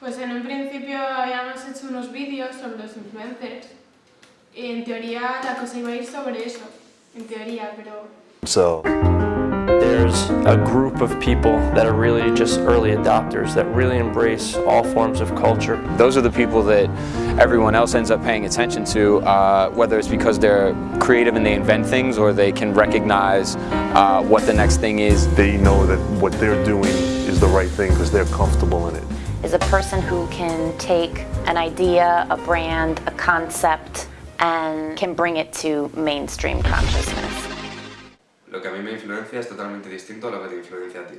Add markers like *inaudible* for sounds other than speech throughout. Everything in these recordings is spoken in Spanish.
Pues en un principio habíamos hecho unos vídeos sobre los influencers y en teoría la cosa iba a ir sobre eso, en teoría, pero... So. There's a group of people that are really just early adopters that really embrace all forms of culture. Those are the people that everyone else ends up paying attention to, uh, whether it's because they're creative and they invent things or they can recognize uh, what the next thing is. They know that what they're doing is the right thing because they're comfortable in it. Is a person who can take an idea, a brand, a concept, and can bring it to mainstream consciousness. Lo que a mí me influencia es totalmente distinto a lo que te influencia a ti.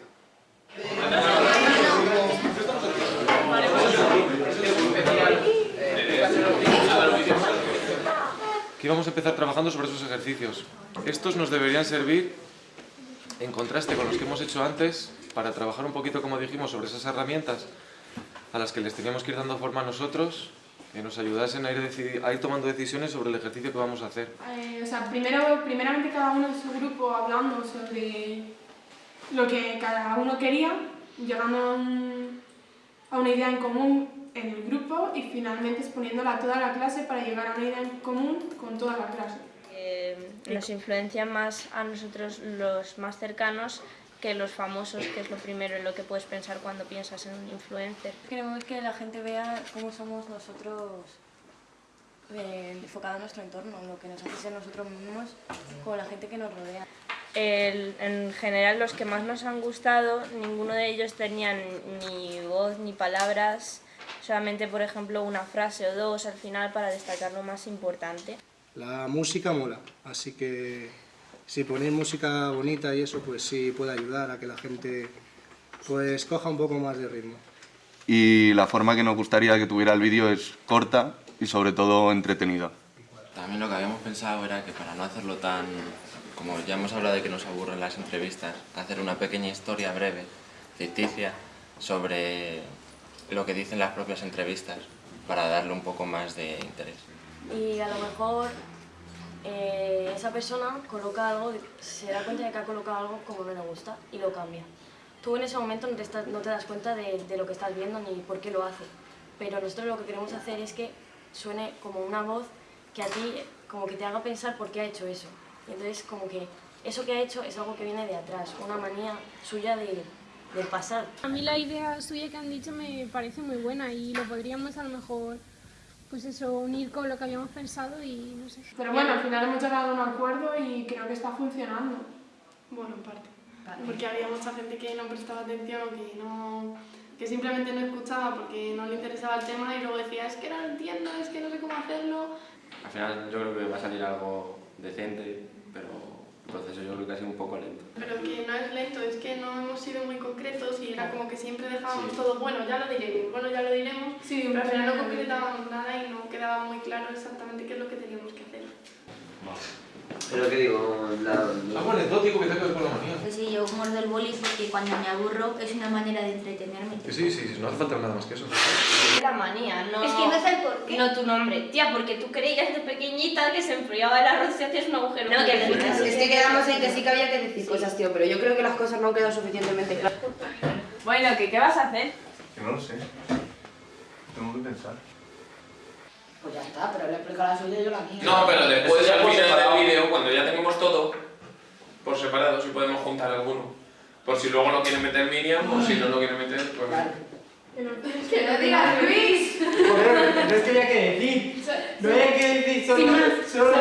Aquí vamos a empezar trabajando sobre esos ejercicios. Estos nos deberían servir en contraste con los que hemos hecho antes para trabajar un poquito, como dijimos, sobre esas herramientas a las que les teníamos que ir dando forma a nosotros que nos ayudasen a ir, a ir tomando decisiones sobre el ejercicio que vamos a hacer. Eh, o sea, primero, primeramente cada uno en su grupo hablando sobre lo que cada uno quería, llegando a, un, a una idea en común en el grupo y finalmente exponiéndola a toda la clase para llegar a una idea en común con toda la clase. Eh, nos influencian más a nosotros los más cercanos que los famosos, que es lo primero en lo que puedes pensar cuando piensas en un influencer. Queremos que la gente vea cómo somos nosotros eh, enfocado en nuestro entorno, lo que nos hace ser nosotros mismos con la gente que nos rodea. El, en general los que más nos han gustado, ninguno de ellos tenían ni voz ni palabras, solamente por ejemplo una frase o dos al final para destacar lo más importante. La música mola, así que si ponéis música bonita y eso, pues sí puede ayudar a que la gente pues coja un poco más de ritmo. Y la forma que nos gustaría que tuviera el vídeo es corta y sobre todo entretenida. También lo que habíamos pensado era que para no hacerlo tan... como ya hemos hablado de que nos aburren las entrevistas, hacer una pequeña historia breve, ficticia, sobre lo que dicen las propias entrevistas, para darle un poco más de interés. Y a lo mejor eh, esa persona coloca algo, se da cuenta de que ha colocado algo como no le gusta y lo cambia. Tú en ese momento no te, no te das cuenta de, de, lo que estás viendo ni por qué lo hace, pero nosotros lo que queremos hacer es que suene como una voz que a ti como que te haga pensar por qué ha hecho eso. Y entonces como que eso que ha hecho es algo que viene de atrás, una manía suya de, de pasar. A mí la idea suya que han dicho me parece muy buena y lo podríamos a lo mejor pues eso, unir con lo que habíamos pensado y no sé. Pero bueno, al final hemos llegado a un acuerdo y creo que está funcionando. Bueno, en parte. Porque había mucha gente que no prestaba atención o que no que simplemente no escuchaba porque no le interesaba el tema y luego decía es que no lo entiendo, es que no sé cómo hacerlo. Al final yo creo que va a salir algo decente, pero proceso yo creo que ha sido un poco lento. Pero que no es lento, es que no hemos sido muy concretos y era como que siempre dejábamos sí. todo, bueno, ya lo diremos, bueno, ya lo diremos, sí, pero al final no concretábamos nada y no quedaba muy claro exactamente qué es lo que teníamos que hacer. Pero que digo, la... Anecdótico que que ver con la manía. Pues sí, yo muerdo el boli porque cuando me aburro es una manera de entretenerme. Que sí, sí, no hace falta nada más que eso. La manía, no... Es que no sé por qué. No tu nombre. Tía, porque tú creías de pequeñita que se enfriaba el arroz y hacías un agujero. No, que es, es que quedamos en que sí que había que decir sí. cosas, tío, pero yo creo que las cosas no han quedado suficientemente claras. Bueno, ¿qué, ¿qué vas a hacer? Que no lo sé. Tengo que pensar. Pues ya está, pero le explico la suya y yo la mía. No, pero después al final del vídeo, cuando ya tenemos todo por separado, si podemos juntar alguno. Por si luego lo quiere meter Miriam, o si no lo quiere meter, pues... Claro. Que no digas Luis. No es que haya que decir. No hay que decir solo. solo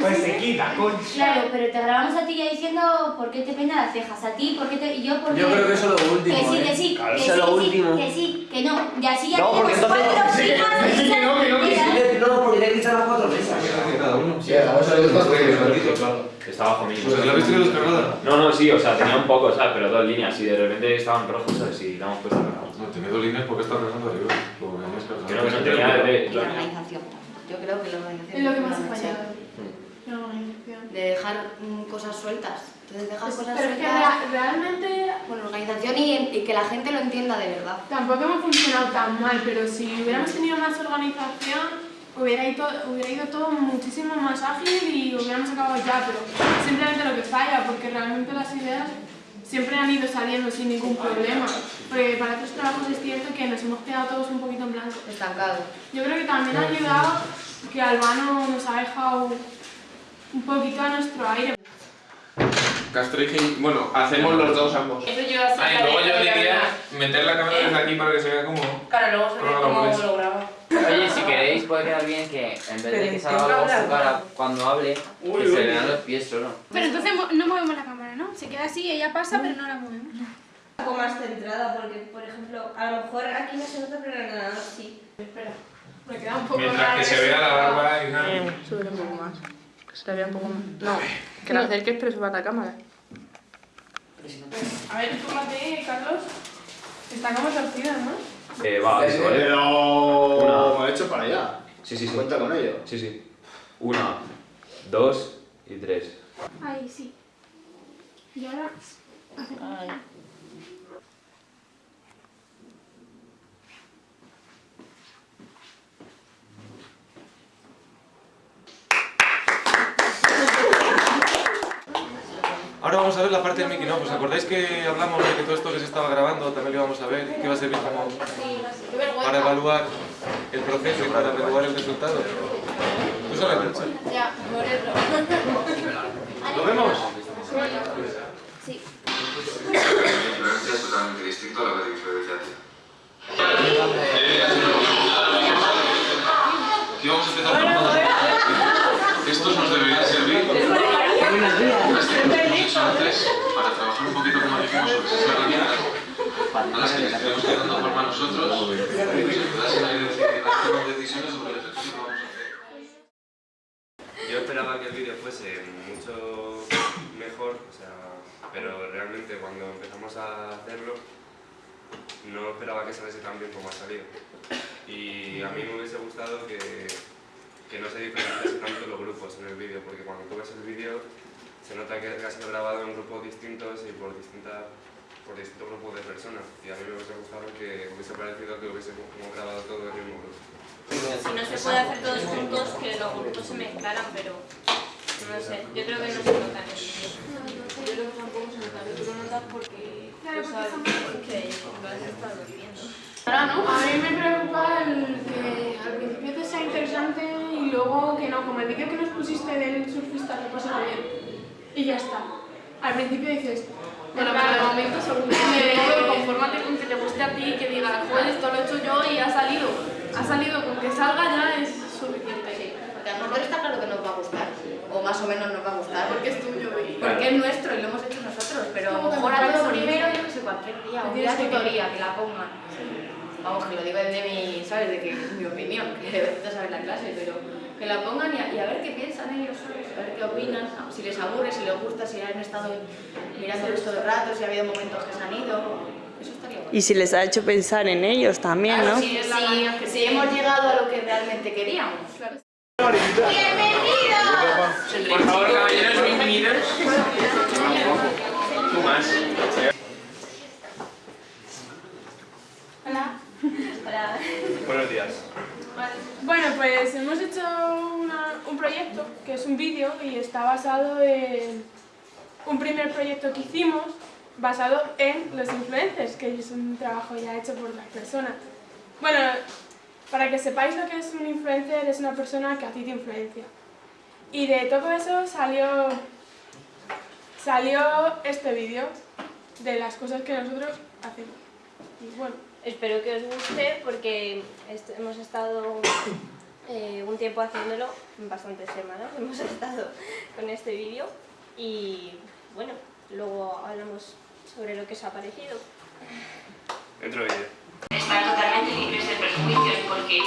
pues se quita, coño. Claro, pero te grabamos a ti ya diciendo por qué te peinas las cejas. A ti, por qué te. Y yo, por qué. Yo creo que eso es lo último. Que sí, que ¿eh? sí. Claro, que eso sí, es lo sí, último. Que sí, que no. Y así ya No, porque tenemos entonces. cuatro Sí, chicas. sí, que no, que no, que sí. No, porque tiene que estar las cuatro mesas. Cada uno. Sí, vamos a ver claro. Está bajo mí. Pues la habéis tenido descargada. No, no, sí, o sea, tenía un poco, ¿sabes? Pero dos líneas y de repente estaban rojos, ¿sabes? Y la hemos puesto No, tenía dos líneas porque está rezando arriba. Creo que no tenía de... La organización. Yo creo que la organización. Es lo que más ha fallado. Sí. La organización. De dejar mm, cosas sueltas. Entonces dejas cosas Pero es que sueltas. rea- realmente Con organización y, y que la gente lo entienda de verdad. tampoco hemos funcionado tan mal, pero si hubiéramos tenido más organización hubiera ido, hubiera ido todo muchísimo más ágil y hubiéramos acabado ya, pero simplemente lo que falla, porque realmente las ideas siempre han ido saliendo sin ningún problema. Porque para otros trabajos es cierto que nos hemos quedado todos un poquito en blanco. Estancado. Yo creo que también ha ayudado que Albano nos ha dejado un poquito a nuestro aire. Castro y Gil- bueno, hacemos los dos ambos. Eso yo así Ah, y luego yo diría meter la cámara desde aquí para que se vea como... Claro, luego se ve cómo lo graba. Oye, si queréis puede quedar bien que en vez de que salga algo su cara cuando hable, que Uy, se vean los pies solo. Pero entonces no movemos la cámara, ¿no? Se queda así, ella pasa, pero no la movemos. Un poco más centrada, porque, por ejemplo, a lo mejor aquí no se nota, pero en el ordenador sí. Espera, me queda un poco Mientras que se vea la barba y nada. Sube un poco más. Que se vea un poco más. No, que la acerques pero suba la cámara. A ver, fíjate, Carlos. Está como torcida, ¿no? Eh, va, Eh, eso, ¿vale? Hecho para allá. Sí, sí, sí. Cuenta con ello. Sí, sí. Una, dos y tres. Ahí, sí. Y ahora... Ahora vamos a ver la parte del making of. ¿Os acordáis que hablamos de que todo esto que se estaba grabando también lo íbamos a ver? Que iba a servir como para evaluar el proceso y para evaluar el resultado. ¿Tú sabes, Rocha? Ya, por eso. *laughs* ¿Lo vemos? Sí. Es totalmente distinto a lo que. Y vamos a empezar con Estos nos deberían servir como hemos hecho antes para trabajar un poquito como dijimos sobre esas herramientas a las que les tenemos que ir dando forma nosotros a tomar decisiones sobre el ejercicio que vamos a hacer. Yo esperaba que mucho mejor, o sea, pero realmente cuando empezamos a hacerlo no esperaba que saliese tan bien como ha salido. Y a mí me hubiese gustado que, que no se diferenciase tanto los grupos en el vídeo, porque cuando tú ves el vídeo se nota que ha sido grabado en grupos distintos y por, distintas, por distintos grupos de personas. Y a mí me hubiese gustado que hubiese parecido que hubiésemos grabado todo en el mismo grupo. Si no se puede hacer todos juntos, que los grupos se mezclaran, pero no sé, yo creo que no se nota el. Yo creo que tampoco se nota, tú lo notas porque Claro, tú porque sabes lo has estado viviendo. Ahora no, a mí me preocupa el que al principio te sea interesante y luego que no, como el vídeo que nos pusiste del surfista que pasa bien. Y ya está. Al principio dices, Bueno, pero de momento según me confórmate con que te guste a ti y que digas, joder, esto lo he hecho yo y ha salido. Ha salido, con que salga ya es suficiente. Porque a lo mejor está claro que nos va a gustar, más o menos nos va a gustar. Porque es tuyo y... Porque es nuestro y lo hemos hecho nosotros, pero a lo Como que mejor me a parece todo primero, yo que sé, cualquier día, un día tutoría, que la pongan. Vamos, que lo digo desde mi, ¿sabes? De que es mi opinión, *laughs* que necesito saber la clase, pero que la pongan y a, y a ver qué piensan ellos, ¿sabes? A ver qué opinan, si les aburre, si les gusta, si han estado mirándolos todo el rato, si ha habido momentos que se han ido. Eso estaría bueno. Y si les ha hecho pensar en ellos también, Claro, ¿no? si, si, si hemos llegado a lo que realmente queríamos. Por favor, caballeros, bienvenidos. Tú más. Hola. Hola. Buenos días. Bueno, pues hemos hecho una- un proyecto que es un vídeo y está basado en un primer proyecto que hicimos basado en los influencers, que es un trabajo ya hecho por las personas. Bueno, para que sepáis lo que es un influencer, es una persona que a ti te influencia. Y de todo eso salió, salió este vídeo de las cosas que nosotros hacemos. Y bueno, Espero que os guste porque est- hemos estado eh, un tiempo haciéndolo, bastantes semanas *laughs* hemos estado con este vídeo y bueno, luego hablamos sobre lo que os ha parecido. Dentro vídeo. Están totalmente libres de prejuicios porque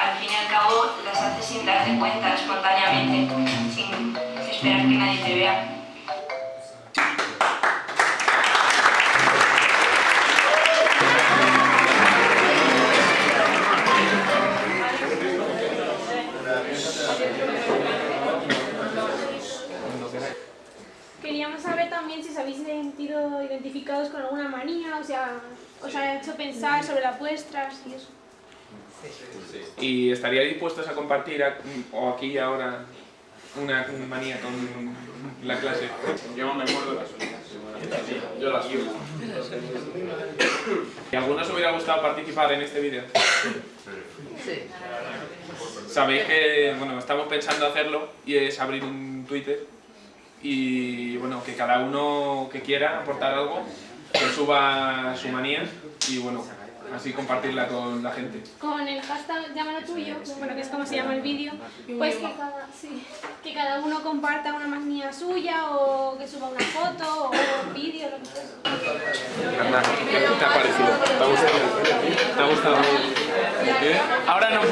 al fin y al cabo las haces sin darte cuenta, espontáneamente, sin esperar que nadie te vea. Queríamos saber también si os habéis sentido identificados con alguna manía, o sea, os ha hecho pensar sobre las vuestras y eso. ¿Y estaría dispuestos a compartir a- o aquí y ahora una manía con la clase? Yo me acuerdo de las suyas. Yo las subo. ¿Y a alguno os hubiera gustado participar en este vídeo? Sí. Sabéis que, bueno, estamos pensando hacerlo y es abrir un Twitter y, bueno, que cada uno que quiera aportar algo, que suba su manía y, bueno, así compartirla con la gente. Con el hashtag llámalo tuyo, bueno, que es como se llama el vídeo, pues que cada, sí, que cada uno comparta una manía suya o que suba una foto o un vídeo, lo que sea. ¿qué te ha parecido? ¿Te ha gustado? ¿Te ha gustado? ¿Qué? Ahora no puedo.